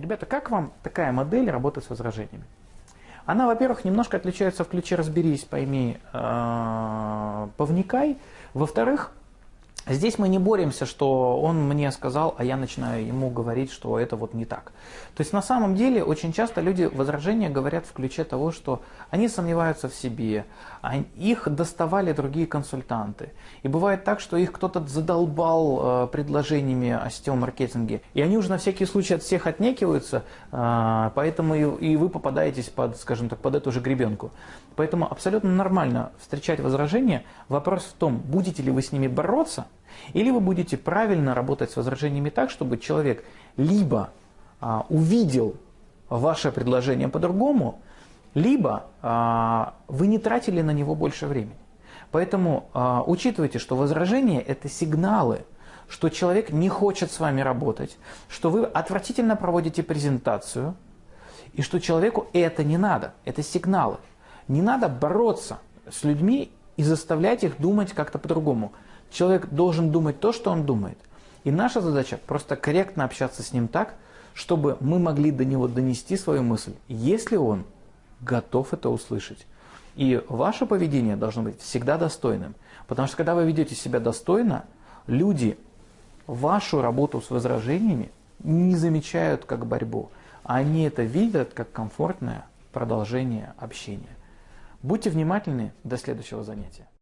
Ребята, как вам такая модель работы с возражениями? Она, во-первых, немножко отличается в ключе «разберись, пойми, э, повникай». Во-вторых, Здесь мы не боремся, что он мне сказал, а я начинаю ему говорить, что это вот не так. То есть на самом деле очень часто люди возражения говорят в ключе того, что они сомневаются в себе, а их доставали другие консультанты. И бывает так, что их кто-то задолбал э, предложениями о сетевом маркетинге, и они уже на всякий случай от всех отнекиваются, э, поэтому и вы попадаетесь под, скажем так, под эту же гребенку. Поэтому абсолютно нормально встречать возражения. Вопрос в том, будете ли вы с ними бороться, или вы будете правильно работать с возражениями так, чтобы человек либо а, увидел ваше предложение по-другому, либо а, вы не тратили на него больше времени. Поэтому а, учитывайте, что возражения – это сигналы, что человек не хочет с вами работать, что вы отвратительно проводите презентацию, и что человеку это не надо. Это сигналы. Не надо бороться с людьми и заставлять их думать как-то по-другому. Человек должен думать то, что он думает. И наша задача просто корректно общаться с ним так, чтобы мы могли до него донести свою мысль, если он готов это услышать. И ваше поведение должно быть всегда достойным. Потому что когда вы ведете себя достойно, люди вашу работу с возражениями не замечают как борьбу. Они это видят как комфортное продолжение общения. Будьте внимательны. До следующего занятия.